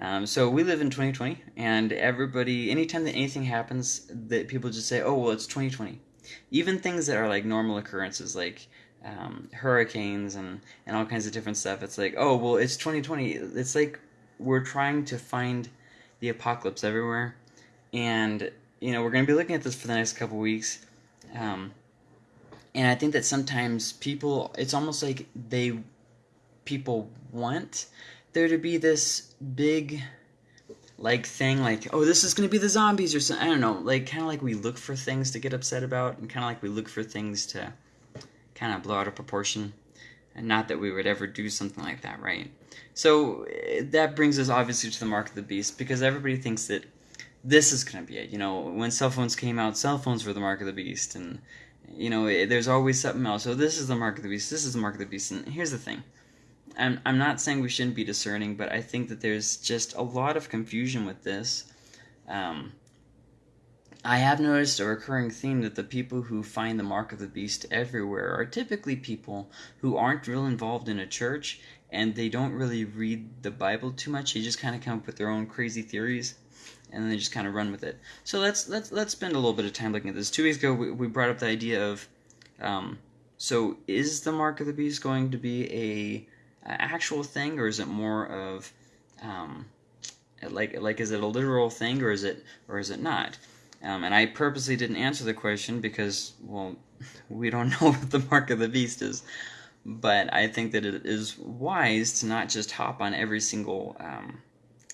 Um, so we live in 2020, and everybody, anytime that anything happens, that people just say, "Oh, well, it's 2020." Even things that are like normal occurrences, like um, hurricanes and and all kinds of different stuff. It's like, "Oh, well, it's 2020." It's like we're trying to find the apocalypse everywhere, and you know we're going to be looking at this for the next couple weeks. Um, and I think that sometimes people, it's almost like they, people want there to be this big like thing like oh this is going to be the zombies or something i don't know like kind of like we look for things to get upset about and kind of like we look for things to kind of blow out of proportion and not that we would ever do something like that right? So eh, that brings us obviously to the mark of the beast because everybody thinks that this is going to be it you know when cell phones came out cell phones were the mark of the beast and you know eh, there's always something else. So this is the mark of the beast this is the mark of the beast and here's the thing I'm, I'm not saying we shouldn't be discerning, but I think that there's just a lot of confusion with this. Um, I have noticed a recurring theme that the people who find the mark of the beast everywhere are typically people who aren't real involved in a church and they don't really read the Bible too much. They just kind of come up with their own crazy theories and then they just kind of run with it. So let's let's let's spend a little bit of time looking at this. Two weeks ago, we, we brought up the idea of, um, so is the mark of the beast going to be a actual thing, or is it more of um, like like is it a literal thing, or is it or is it not? Um, and I purposely didn't answer the question because well, we don't know what the mark of the beast is. But I think that it is wise to not just hop on every single um,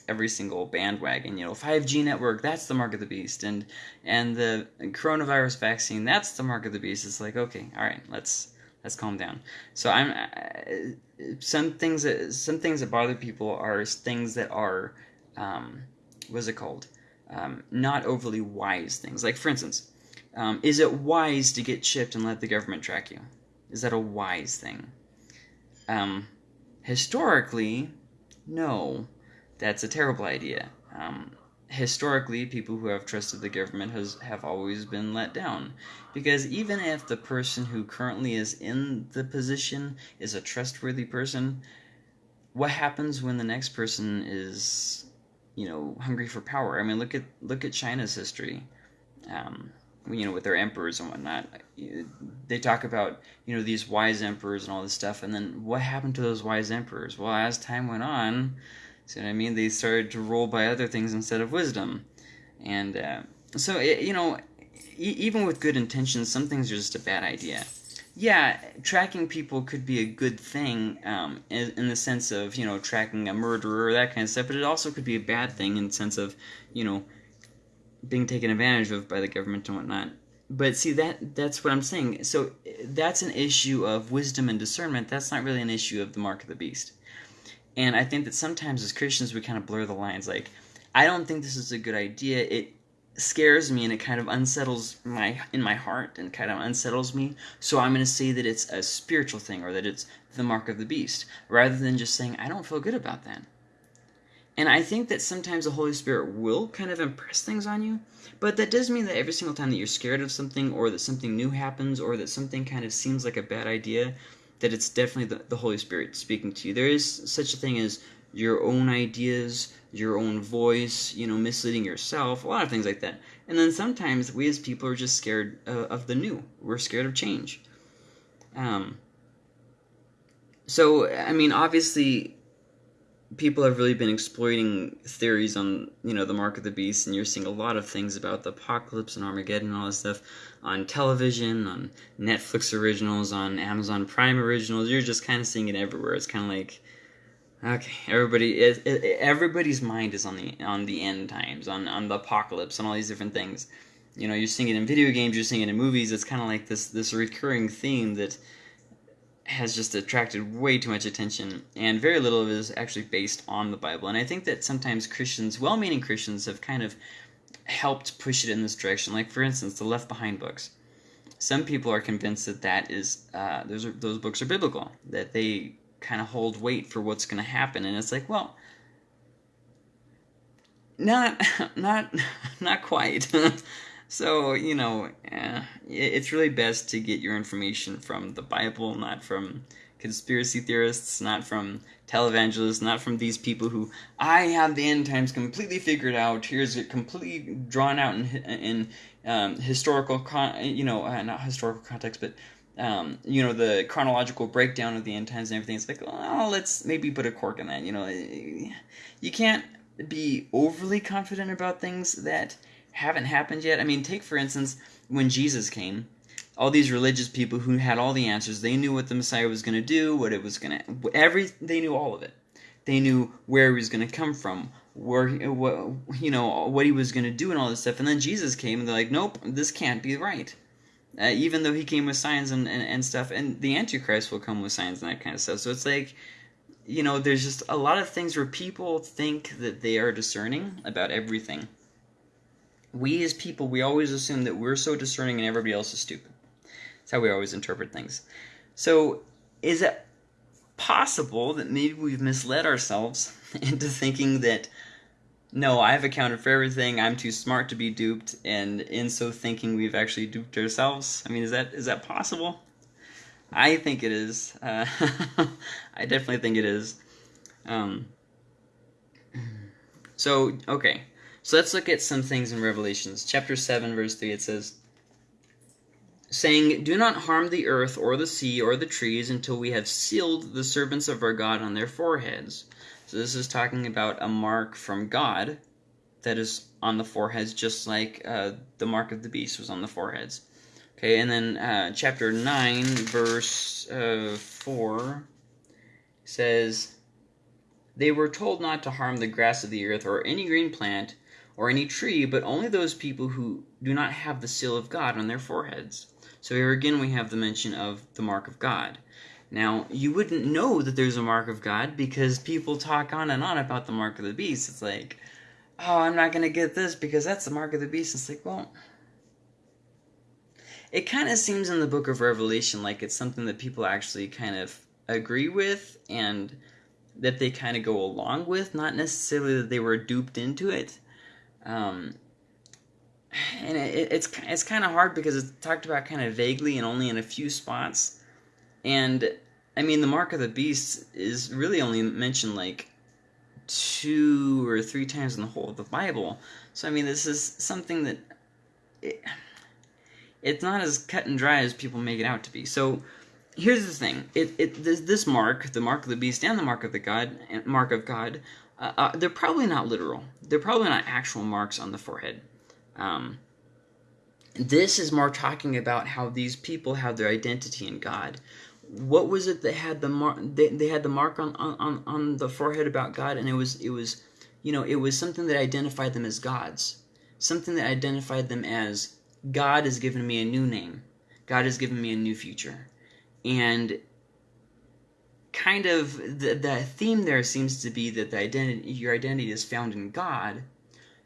every single bandwagon. You know, 5G network, that's the mark of the beast, and and the coronavirus vaccine, that's the mark of the beast. It's like, okay, all right, let's let's calm down. So I'm uh, some things that some things that bother people are things that are um, what's it called? Um, not overly wise things. Like for instance, um, is it wise to get chipped and let the government track you? Is that a wise thing? Um, historically, no, that's a terrible idea. Um, historically, people who have trusted the government has have always been let down, because even if the person who currently is in the position is a trustworthy person, what happens when the next person is, you know, hungry for power? I mean, look at look at China's history. Um, you know, with their emperors and whatnot, they talk about you know these wise emperors and all this stuff, and then what happened to those wise emperors? Well, as time went on, See what I mean? They started to rule by other things instead of wisdom. And uh, so, it, you know, e- even with good intentions, some things are just a bad idea. Yeah, tracking people could be a good thing um, in, in, the sense of, you know, tracking a murderer that kind of stuff, but it also could be a bad thing in the sense of, you know, being taken advantage of by the government and whatnot. But see that that's what I'm saying. So that's an issue of wisdom and discernment. That's not really an issue of the mark of the beast. And I think that sometimes as Christians we kind of blur the lines. Like, I don't think this is a good idea. It scares me and it kind of unsettles my in my heart and kind of unsettles me. So I'm going to say that it's a spiritual thing or that it's the mark of the beast rather than just saying I don't feel good about that. And I think that sometimes the Holy Spirit will kind of impress things on you, but that doesn't mean that every single time that you're scared of something or that something new happens or that something kind of seems like a bad idea that it's definitely the, the Holy Spirit speaking to you. There is such a thing as your own ideas, your own voice, you know, misleading yourself, a lot of things like that. And then sometimes we as people are just scared uh, of the new. We're scared of change. Um, so, I mean, obviously, people have really been exploiting theories on you know the mark of the beast and you're seeing a lot of things about the apocalypse and armageddon and all this stuff on television on netflix originals on amazon prime originals. You're just kind of seeing it everywhere. It's kind of like okay everybody everybody's mind is on the on the end times on on the apocalypse and all these different things. You know you're seeing it in video games you're seeing it in movies. It's kind of like this this recurring theme that has just attracted way too much attention, and very little of it is actually based on the Bible. And I think that sometimes Christians, well meaning Christians, have kind of helped push it in this direction. Like, for instance, the Left Behind books. Some people are convinced that that is, uh, those, are, those books are biblical, that they kind of hold weight for what's going to happen. And it's like, well, not, not, not quite. So, you know, eh, it's really best to get your information from the Bible, not from. conspiracy theorists, not from televangelists, not from these people who I have the end times completely figured out. Here's it completely drawn out in in um, historical, con- you know, uh, not historical context, but um, you know, the chronological breakdown of the end times and everything. It's like, oh, let's maybe put a cork in that. You know, you can't be overly confident about things that haven't happened yet. I mean, take for instance when Jesus came all these religious people who had all the answers. They knew what the Messiah was going to do, what it was going to every they knew all of it. They knew where he was going to come from, where what you know what he was going to do and all this stuff. And then Jesus came and they're like, "Nope, this can't be right." Uh, even though he came with signs and, and, and stuff, and the Antichrist will come with signs and that kind of stuff. So it's like, you know, there's just a lot of things where people think that they are discerning about everything. We as people, we always assume that we're so discerning and everybody else is stupid. That's how we always interpret things. So, is it possible that maybe we've misled ourselves into thinking that no, I've accounted for everything. I'm too smart to be duped, and in so thinking, we've actually duped ourselves. I mean, is that is that possible? I think it is. Uh, I definitely think it is. Um, so okay, so let's look at some things in Revelations chapter seven, verse three. It says, saying, Do not harm the earth or the sea or the trees until we have sealed the servants of our God on their foreheads. So this is talking about a mark from God that is on the foreheads, just like uh, the mark of the beast was on the foreheads. Okay, and then uh, chapter 9, verse uh, 4 says, They were told not to harm the grass of the earth or any green plant or any tree, but only those people who do not have the seal of God on their foreheads. So here again we have the mention of the mark of God. Now, you wouldn't know that there's a mark of God because people talk on and on about the mark of the beast. It's like, oh, I'm not going to get this because that's the mark of the beast. It's like, well, it kind of seems in the book of Revelation like it's something that people actually kind of agree with and that they kind of go along with, not necessarily that they were duped into it. Um, and it, it's it's kind of hard because it's talked about kind of vaguely and only in a few spots. And I mean, the mark of the beast is really only mentioned like two or three times in the whole of the Bible. So I mean, this is something that it, it's not as cut and dry as people make it out to be. So here's the thing: it, it this, this mark, the mark of the beast, and the mark of the God, mark of God, uh, uh, they're probably not literal. They're probably not actual marks on the forehead. Um, this is more talking about how these people have their identity in God. What was it that had the mark? They, they had the mark on, on, on the forehead about God, and it was it was, you know, it was something that identified them as gods, something that identified them as God has given me a new name, God has given me a new future, and kind of the the theme there seems to be that the identity your identity is found in God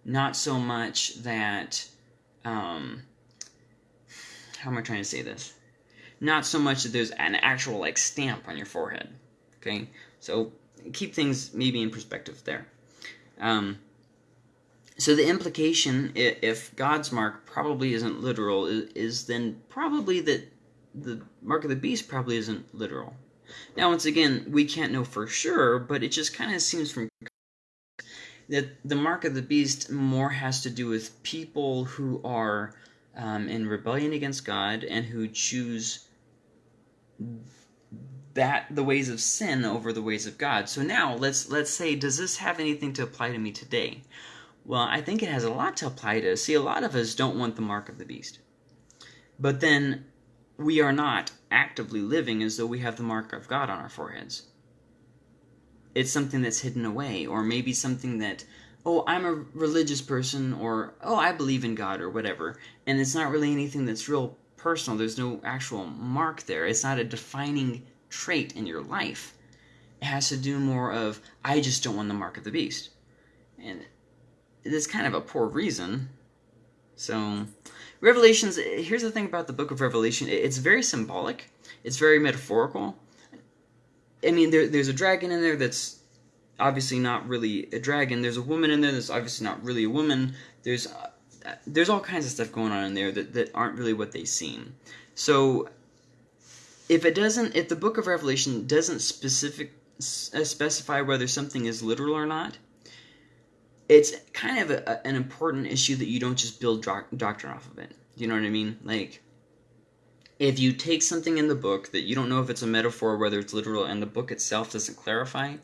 not so much that um, how am I trying to say this? Not so much that there's an actual like stamp on your forehead. Okay, so keep things maybe in perspective there. Um, so the implication, if God's mark probably isn't literal, is then probably that the mark of the beast probably isn't literal. Now, once again, we can't know for sure, but it just kind of seems from that the mark of the beast more has to do with people who are um, in rebellion against God and who choose that the ways of sin over the ways of God. So now let's let's say, does this have anything to apply to me today? Well, I think it has a lot to apply to. See, a lot of us don't want the mark of the beast, but then we are not actively living as though we have the mark of God on our foreheads it's something that's hidden away, or maybe something that, oh, I'm a religious person, or oh, I believe in God, or whatever, and it's not really anything that's real personal. There's no actual mark there. It's not a defining trait in your life. It has to do more of, I just don't want the mark of the beast. And it's kind of a poor reason. So, Revelations, here's the thing about the book of Revelation it's very symbolic, it's very metaphorical I mean, there, there's a dragon in there that's obviously not really a dragon. There's a woman in there that's obviously not really a woman. There's uh, there's all kinds of stuff going on in there that, that aren't really what they seem. So if it doesn't, if the book of Revelation doesn't specific specify whether something is literal or not, it's kind of a, an important issue that you don't just build doctrine off of it. You know what I mean? Like, if you take something in the book that you don't know if it's a metaphor, whether it's literal, and the book itself doesn't clarify,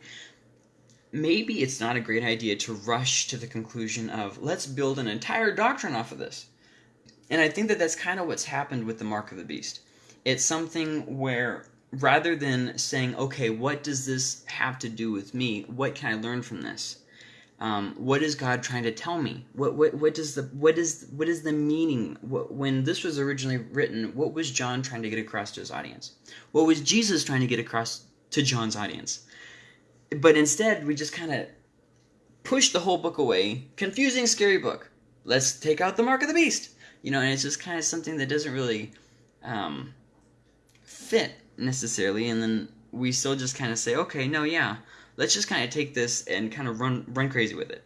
maybe it's not a great idea to rush to the conclusion of let's build an entire doctrine off of this. And I think that that's kind of what's happened with the mark of the beast. It's something where rather than saying, okay, what does this have to do with me? What can I learn from this? Um, what is God trying to tell me? What what what does the what is what is the meaning? What, when this was originally written, what was John trying to get across to his audience? What was Jesus trying to get across to John's audience? But instead, we just kind of push the whole book away. Confusing, scary book. Let's take out the mark of the beast. You know, and it's just kind of something that doesn't really um, fit necessarily. And then we still just kind of say, okay, no, yeah, let's just kind of take this and kind of run run crazy with it.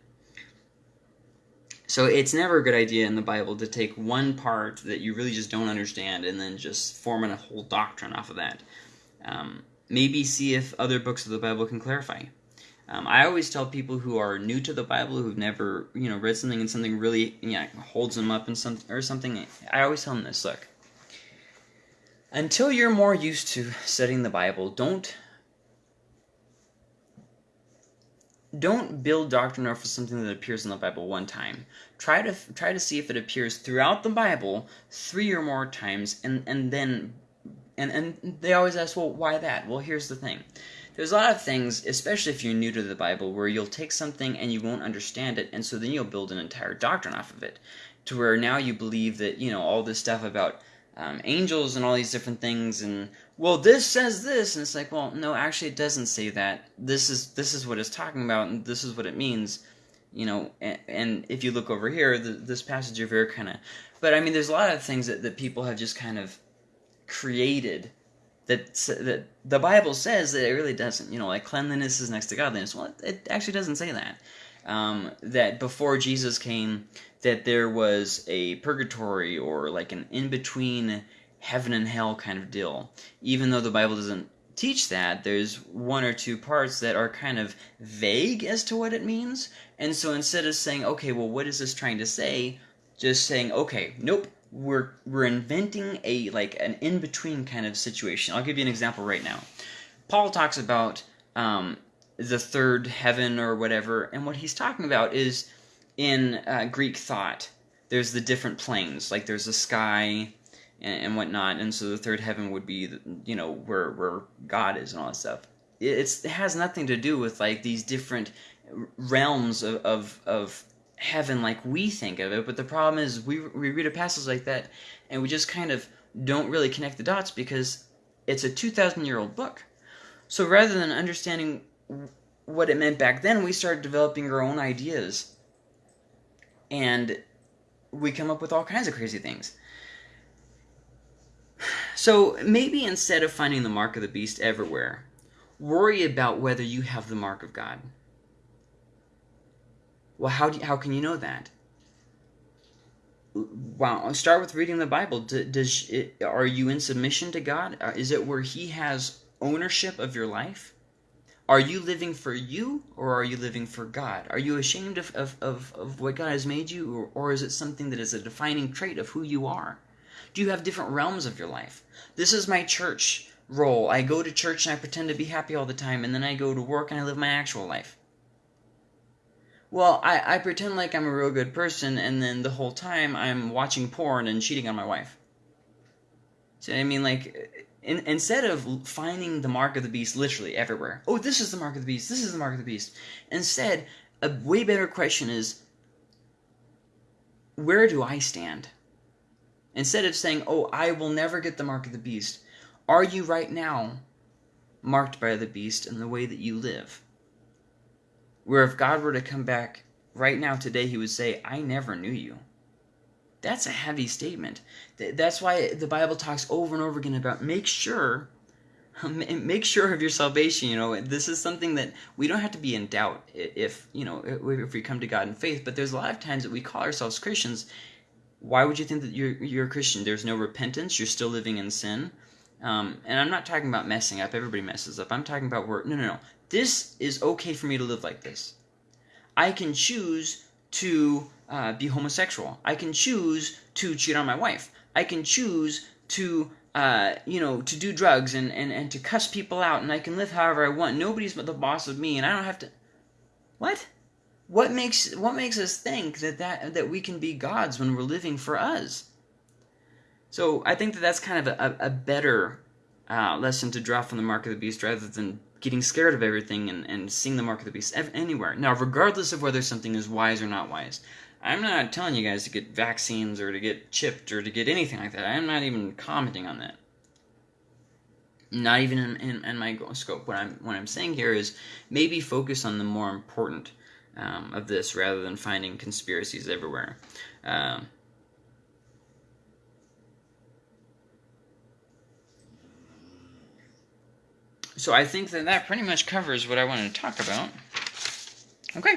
So it's never a good idea in the Bible to take one part that you really just don't understand and then just form a whole doctrine off of that. Um, maybe see if other books of the Bible can clarify. Um, I always tell people who are new to the Bible, who've never, you know, read something and something really, you know, holds them up in some or something. I always tell them this: look, until you're more used to studying the Bible, don't don't build doctrine off of something that appears in the Bible one time. Try to try to see if it appears throughout the Bible three or more times, and and then and and they always ask, well, why that? Well, here's the thing. There's a lot of things, especially if you're new to the Bible, where you'll take something and you won't understand it, and so then you'll build an entire doctrine off of it, to where now you believe that you know all this stuff about um, angels and all these different things, and well, this says this, and it's like, well, no, actually, it doesn't say that. This is this is what it's talking about, and this is what it means, you know. And, and if you look over here, the, this passage over here kind of, but I mean, there's a lot of things that that people have just kind of created that that the Bible says that it really doesn't. You know, like cleanliness is next to godliness. Well, it actually doesn't say that. Um, that before Jesus came, that there was a purgatory or like an in between heaven and hell kind of deal. Even though the Bible doesn't teach that, there's one or two parts that are kind of vague as to what it means. And so instead of saying, okay, well, what is this trying to say? Just saying, okay, nope, we're we're inventing a like an in between kind of situation. I'll give you an example right now. Paul talks about um, the third heaven or whatever, and what he's talking about is in uh, Greek thought. There's the different planes, like there's the sky and, and, whatnot, and so the third heaven would be, you know, where where God is and all that stuff. It's, it has nothing to do with like these different realms of, of, of heaven like we think of it, but the problem is we, we read a passage like that and we just kind of don't really connect the dots because it's a 2,000 year old book. So rather than understanding what it meant back then, we started developing our own ideas. And we come up with all kinds of crazy things. So maybe instead of finding the mark of the beast everywhere, worry about whether you have the mark of God. Well, how, do you, how can you know that? Well, start with reading the Bible. Does it, are you in submission to God? Uh, is it where He has ownership of your life? Are you living for you or are you living for God? Are you ashamed of, of, of, of what God has made you or, or is it something that is a defining trait of who you are? Do you have different realms of your life? This is my church role. I go to church and I pretend to be happy all the time and then I go to work and I live my actual life well, I, I pretend like I'm a real good person, and then the whole time I'm watching porn and cheating on my wife. I mean, like, in, instead of finding the mark of the beast literally everywhere, oh, this is the mark of the beast, this is the mark of the beast, instead, a way better question is, where do I stand? Instead of saying, oh, I will never get the mark of the beast, are you right now marked by the beast in the way that you live? Where if God were to come back right now today, he would say, I never knew you. That's a heavy statement. That's why the Bible talks over and over again about make sure make sure of your salvation you know this is something that we don't have to be in doubt if you know if we come to god in faith but there's a lot of times that we call ourselves christians why would you think that you're you're a christian there's no repentance you're still living in sin Um, and I'm not talking about messing up. Everybody messes up. I'm talking about where no, no, no. This is okay for me to live like this. I can choose to uh, be homosexual. I can choose to cheat on my wife. I can choose to uh, you know, to do drugs and, and, and to cuss people out, and I can live however I want. Nobody's but the boss of me, and I don't have to. What? What makes what makes us think that that that we can be gods when we're living for us? So I think that that's kind of a, a better uh, lesson to draw from the mark of the beast rather than getting scared of everything and, and seeing the mark of the beast anywhere. Now, regardless of whether something is wise or not wise, I'm not telling you guys to get vaccines or to get chipped or to get anything like that. I'm not even commenting on that. Not even in, in, in my scope. What I'm what I'm saying here is maybe focus on the more important um, of this rather than finding conspiracies everywhere. Um, so I think that that pretty much covers what I wanted to talk about. Okay.